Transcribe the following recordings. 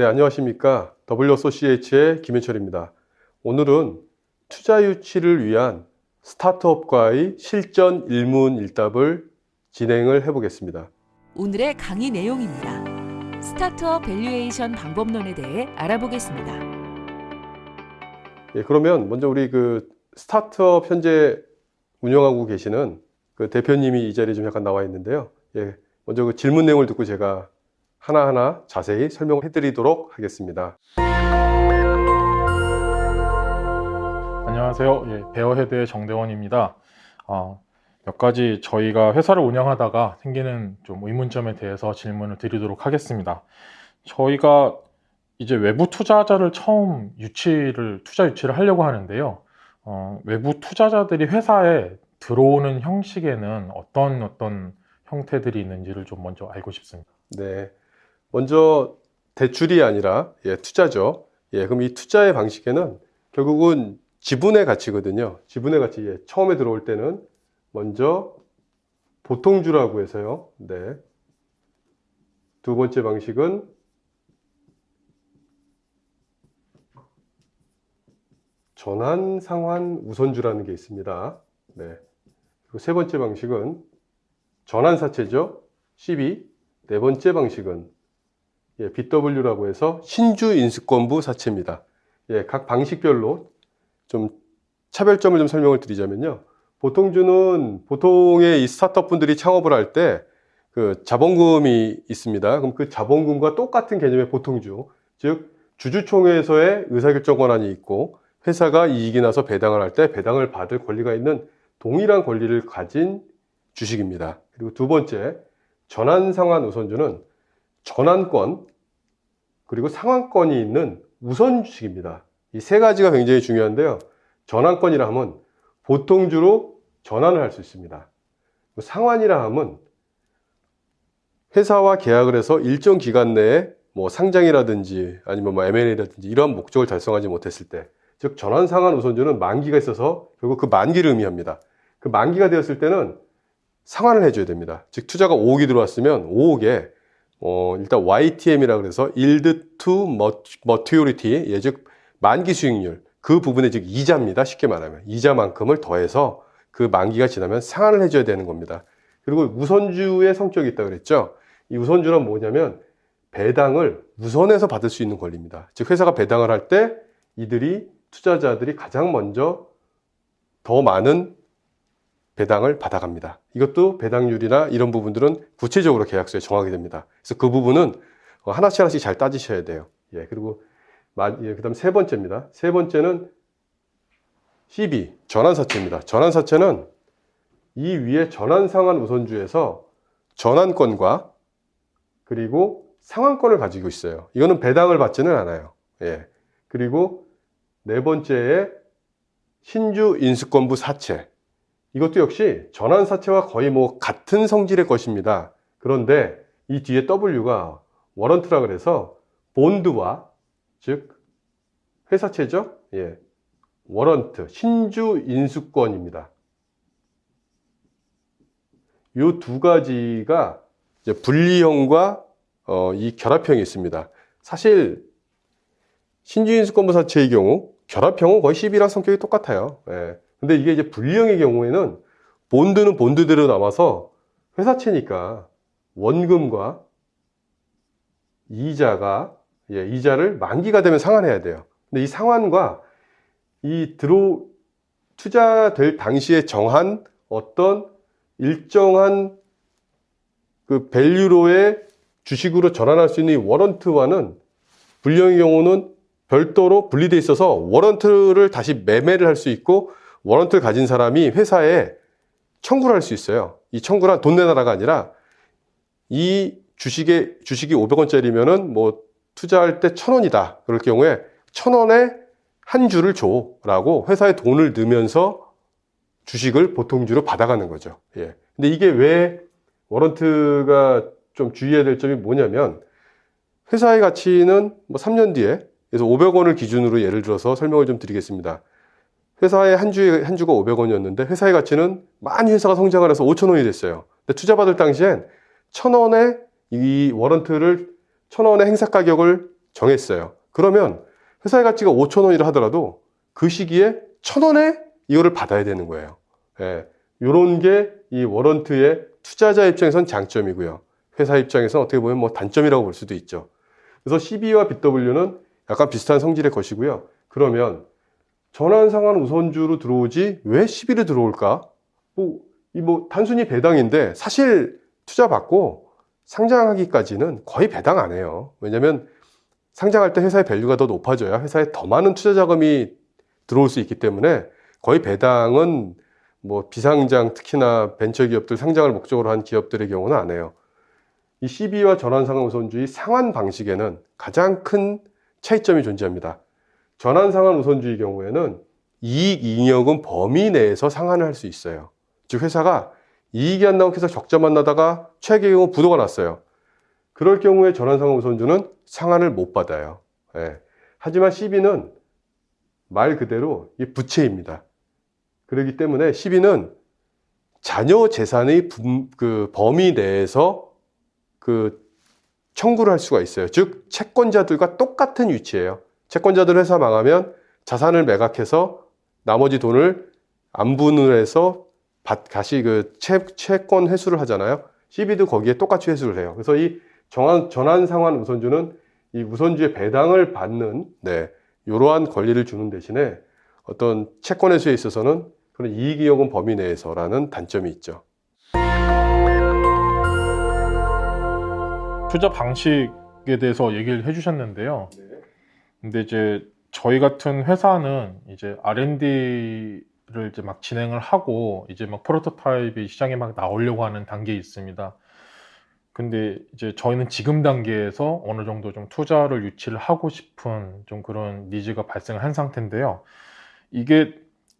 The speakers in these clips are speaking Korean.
네, 안녕하십니까. WSOCH의 김현철입니다. 오늘은 투자 유치를 위한 스타트업과의 실전 일문일답을 진행을 해보겠습니다. 오늘의 강의 내용입니다. 스타트업 valuation 방법론에 대해 알아보겠습니다. 예, 그러면 먼저 우리 그 스타트업 현재 운영하고 계시는 그 대표님이 이 자리에 좀 약간 나와 있는데요. 예, 먼저 그 질문 내용을 듣고 제가 하나하나 자세히 설명해 드리도록 하겠습니다. 안녕하세요. 예, 베어헤드의 정대원입니다. 어, 몇 가지 저희가 회사를 운영하다가 생기는 좀 의문점에 대해서 질문을 드리도록 하겠습니다. 저희가 이제 외부 투자자를 처음 유치를 투자 유치를 하려고 하는데요. 어, 외부 투자자들이 회사에 들어오는 형식에는 어떤 어떤 형태들이 있는지를 좀 먼저 알고 싶습니다. 네. 먼저 대출이 아니라 예, 투자죠. 예, 그럼 이 투자의 방식에는 결국은 지분의 가치거든요. 지분의 가치. 예, 처음에 들어올 때는 먼저 보통주라고 해서요. 네. 두 번째 방식은 전환 상환 우선주라는 게 있습니다. 네. 그리고 세 번째 방식은 전환 사채죠. 12. 네 번째 방식은 예, BW라고 해서 신주 인수권부 사채입니다. 예, 각 방식별로 좀 차별점을 좀 설명을 드리자면요. 보통주는 보통의 이 스타트업 분들이 창업을 할 때 그 자본금이 있습니다. 그럼 그 자본금과 똑같은 개념의 보통주, 즉 주주총회에서의 의사결정 권한이 있고 회사가 이익이 나서 배당을 할 때 배당을 받을 권리가 있는 동일한 권리를 가진 주식입니다. 그리고 두 번째, 전환상환 우선주는 전환권 그리고 상환권이 있는 우선 주식입니다. 이 세 가지가 굉장히 중요한데요. 전환권이라 하면 보통주로 전환을 할 수 있습니다. 상환이라 하면 회사와 계약을 해서 일정 기간 내에 뭐 상장이라든지 아니면 뭐 M&A라든지 이러한 목적을 달성하지 못했을 때, 즉 전환 상환 우선주는 만기가 있어서 결국 그 만기를 의미합니다. 그 만기가 되었을 때는 상환을 해줘야 됩니다. 즉 투자가 5억이 들어왔으면 5억에 어, 일단 YTM이라 그래서 Yield to Maturity, 예, 즉 만기 수익률 그 부분에 즉 이자입니다. 쉽게 말하면 이자만큼을 더해서 그 만기가 지나면 상환을 해줘야 되는 겁니다. 그리고 우선주의 성격이 있다 그랬죠. 이 우선주는 뭐냐면 배당을 우선해서 받을 수 있는 권리입니다. 즉 회사가 배당을 할 때 이들이 투자자들이 가장 먼저 더 많은 배당을 받아갑니다. 이것도 배당률이나 이런 부분들은 구체적으로 계약서에 정하게 됩니다. 그래서 그 부분은 하나씩 하나씩 잘 따지셔야 돼요. 예, 그리고 예, 그 다음 세 번째입니다. 세 번째는 CB, 전환사채입니다. 전환사채는 이 위에 전환상환 우선주에서 전환권과 그리고 상환권을 가지고 있어요. 이거는 배당을 받지는 않아요. 예. 그리고 네 번째에 신주 인수권부 사채. 이것도 역시 전환사채와 거의 뭐 같은 성질의 것입니다. 그런데 이 뒤에 W가 워런트라 그래서 본드와 즉 회사채죠. 예. 워런트, 신주 인수권입니다. 이 두 가지가 분리형과 어, 이 결합형이 있습니다. 사실 신주 인수권부 사채의 경우 결합형은 거의 10이랑 성격이 똑같아요. 예. 근데 이게 이제 분리형의 경우에는 본드는 본드대로 남아서 회사채니까 원금과 이자가 예, 이자를 만기가 되면 상환해야 돼요. 근데 이 상환과 이 들어 투자될 당시에 정한 어떤 일정한 그 value로의 주식으로 전환할 수 있는 이 warrant와는 불량의 경우는 별도로 분리돼 있어서 warrant를 다시 매매를 할 수 있고 warrant를 가진 사람이 회사에 청구를 할 수 있어요. 이 청구란 돈 내놔라가 아니라 이 주식에 주식이 500원짜리면은 뭐 투자할 때 1000원이다. 그럴 경우에 1000원에 한 주를 줘 라고 회사에 돈을 넣으면서 주식을 보통주로 받아가는 거죠. 예. 근데 이게 왜 워런트가 좀 주의해야 될 점이 뭐냐면 회사의 가치는 뭐 3년 뒤에 그래서 500원을 기준으로 예를 들어서 설명을 좀 드리겠습니다. 회사의 한 주에 한 주가 500원이었는데 회사의 가치는 많이 회사가 성장을 해서 5천원이 됐어요. 근데 투자 받을 당시엔 1,000원에 이 워런트를 1,000원의 행사 가격을 정했어요. 그러면 회사의 가치가 5천 원이라 하더라도 그 시기에 천 원에 이거를 받아야 되는 거예요. 예, 요런 게 이 워런트의 투자자 입장에선 장점이고요. 회사 입장에서는 어떻게 보면 뭐 단점이라고 볼 수도 있죠. 그래서 CB와 BW는 약간 비슷한 성질의 것이고요. 그러면 전환상환 우선주로 들어오지 왜 10일에 들어올까? 뭐, 이 뭐 단순히 배당인데 사실 투자 받고 상장하기까지는 거의 배당 안 해요. 왜냐면 상장할 때 회사의 value가 더 높아져야 회사에 더 많은 투자 자금이 들어올 수 있기 때문에 거의 배당은 뭐 비상장 특히나 벤처 기업들 상장을 목적으로 한 기업들의 경우는 안 해요. 이 CB와 전환상환 우선주의 상환 방식에는 가장 큰 차이점이 존재합니다. 전환상환 우선주의 경우에는 이익 잉여금 범위 내에서 상환을 할 수 있어요. 즉 회사가 이익이 안 나고 계속 적자만 나다가 최악의 경우 부도가 났어요. 그럴 경우에 전환상환 우선주는 상환을 못 받아요. 예. 하지만 CB는 말 그대로 이 부채입니다. 그렇기 때문에 CB는 자녀 재산의 분- 그 범위 내에서 그 청구를 할 수가 있어요. 즉 채권자들과 똑같은 위치예요. 채권자들 회사 망하면 자산을 매각해서 나머지 돈을 안분을 해서 받- 다시 그 채, 채권 회수를 하잖아요. CB도 거기에 똑같이 회수를 해요. 그래서 이 정한, 전환 상환 우선주는 이 우선주의 배당을 받는 네, 이러한 권리를 주는 대신에 어떤 채권 회수에 있어서는 그런 이익이익은 범위 내에서라는 단점이 있죠. 투자 방식에 대해서 얘기를 해주셨는데요. 근데 이제 저희 같은 회사는 이제 R&D를 이제 막 진행을 하고 이제 막 프로토타입이 시장에 막 나오려고 하는 단계에 있습니다. 근데 이제 저희는 지금 단계에서 어느 정도 좀 투자를 유치를 하고 싶은 좀 그런 니즈가 발생을 한 상태인데요. 이게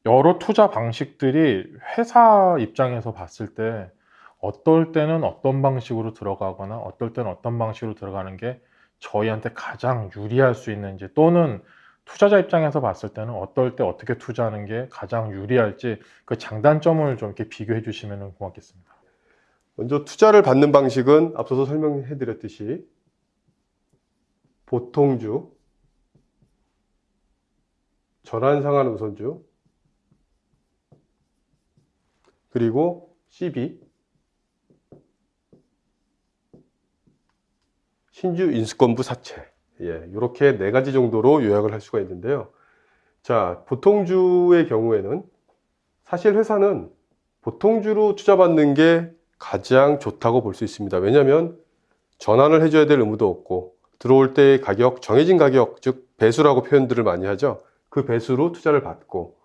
여러 투자 방식들이 회사 입장에서 봤을 때 어떨 때는 어떤 방식으로 들어가거나 어떨 때는 어떤 방식으로 들어가는 게 저희한테 가장 유리할 수 있는지 또는 투자자 입장에서 봤을 때는 어떨 때 어떻게 투자하는 게 가장 유리할지 그 장단점을 좀 이렇게 비교해 주시면 고맙겠습니다. 먼저 투자를 받는 방식은 앞서서 설명해 드렸듯이 보통주, 전환상환 우선주, 그리고 CB, 신주 인수권부 사채. 예, 이렇게 네 가지 정도로 요약을 할 수가 있는데요. 자, 보통주의 경우에는 사실 회사는 보통주로 투자받는 게 가장 좋다고 볼 수 있습니다. 왜냐하면 전환을 해줘야 될 의무도 없고 들어올 때의 가격, 정해진 가격, 즉 배수라고 표현들을 많이 하죠. 그 배수로 투자를 받고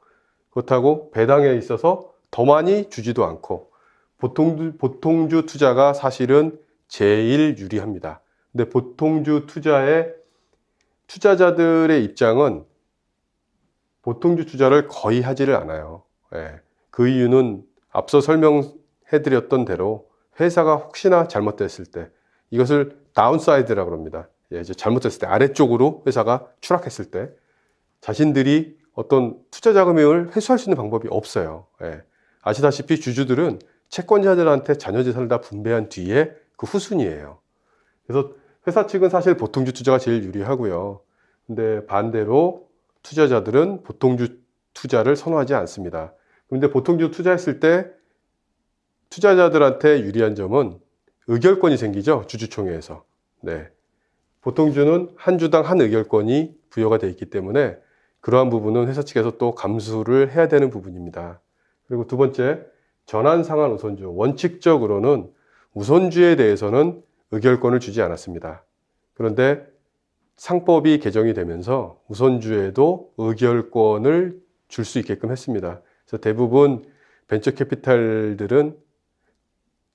그렇다고 배당에 있어서 더 많이 주지도 않고 보통주, 보통주 투자가 사실은 제일 유리합니다. 근데 보통주 투자의 투자자들의 입장은 보통주 투자를 거의 하지를 않아요. 예. 그 이유는 앞서 설명해 드렸던 대로 회사가 혹시나 잘못됐을 때 이것을 downside라고 합니다. 예, 이제 잘못됐을 때 아래쪽으로 회사가 추락했을 때 자신들이 어떤 투자 자금을 회수할 수 있는 방법이 없어요. 예. 아시다시피 주주들은 채권자들한테 잔여 재산을 다 분배한 뒤에 그 후순위예요. 그래서 회사 측은 사실 보통주 투자가 제일 유리하고요. 근데 반대로 투자자들은 보통주 투자를 선호하지 않습니다. 그런데 보통주 투자했을 때 투자자들한테 유리한 점은 의결권이 생기죠. 주주총회에서. 네. 보통주는 한 주당 한 의결권이 부여가 되어 있기 때문에 그러한 부분은 회사 측에서 또 감수를 해야 되는 부분입니다. 그리고 두 번째, 전환상환 우선주. 원칙적으로는 우선주에 대해서는 의결권을 주지 않았습니다. 그런데 상법이 개정이 되면서 우선주에도 의결권을 줄 수 있게끔 했습니다. 그래서 대부분 벤처 캐피탈들은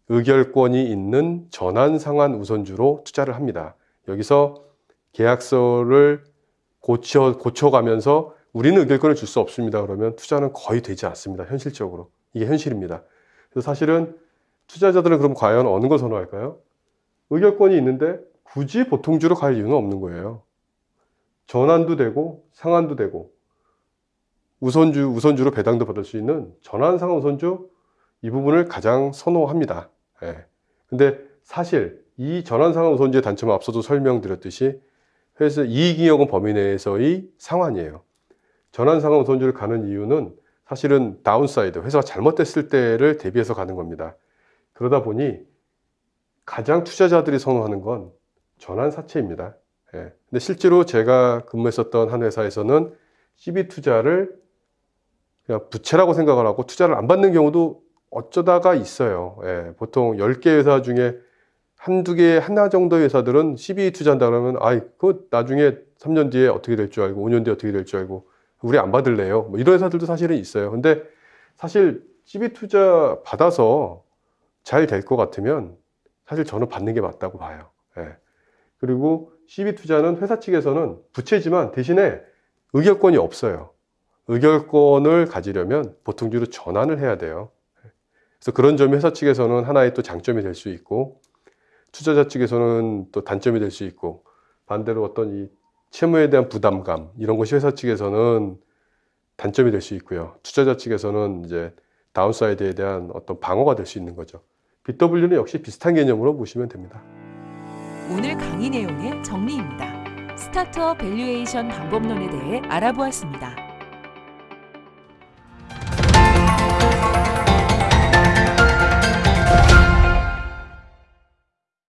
의결권이 있는 전환 상환 우선주로 투자를 합니다. 여기서 계약서를 고쳐, 고쳐가면서 우리는 의결권을 줄 수 없습니다. 그러면 투자는 거의 되지 않습니다. 현실적으로. 이게 현실입니다. 그래서 사실은 투자자들은 그럼 과연 어느 걸 선호할까요? 의결권이 있는데 굳이 보통주로 갈 이유는 없는 거예요. 전환도 되고 상환도 되고 우선주 우선주로 배당도 받을 수 있는 전환 상환 우선주 이 부분을 가장 선호합니다. 예. 근데 사실 이 전환 상환 우선주의 단점은 앞서도 설명드렸듯이 회사 이익이익은 범위 내에서의 상환이에요. 전환상환 우선주를 가는 이유는 사실은 downside, 회사가 잘못됐을 때를 대비해서 가는 겁니다. 그러다 보니 가장 투자자들이 선호하는 건 전환사채입니다. 예. 근데 실제로 제가 근무했었던 한 회사에서는 CB 투자를 그냥 부채라고 생각을 하고 투자를 안 받는 경우도 어쩌다가 있어요. 예. 보통 10개 회사 중에 한두 개, 하나 정도의 회사들은 CB 투자한다 그러면, 아이, 그 나중에 3년 뒤에 어떻게 될 줄 알고, 5년 뒤에 어떻게 될 줄 알고, 우리 안 받을래요. 뭐 이런 회사들도 사실은 있어요. 근데 사실 CB 투자 받아서 잘 될 것 같으면 사실 저는 받는 게 맞다고 봐요. 예. 그리고 CB 투자는 회사 측에서는 부채지만 대신에 의결권이 없어요. 의결권을 가지려면 보통주로 전환을 해야 돼요. 그래서 그런 점이 회사 측에서는 하나의 또 장점이 될 수 있고 투자자 측에서는 또 단점이 될 수 있고 반대로 어떤 이 채무에 대한 부담감 이런 것이 회사 측에서는 단점이 될 수 있고요. 투자자 측에서는 이제 downside에 대한 어떤 방어가 될 수 있는 거죠. BW는 역시 비슷한 개념으로 보시면 됩니다. 오늘 강의 내용의 정리입니다. 스타트업 valuation 방법론에 대해 알아보았습니다.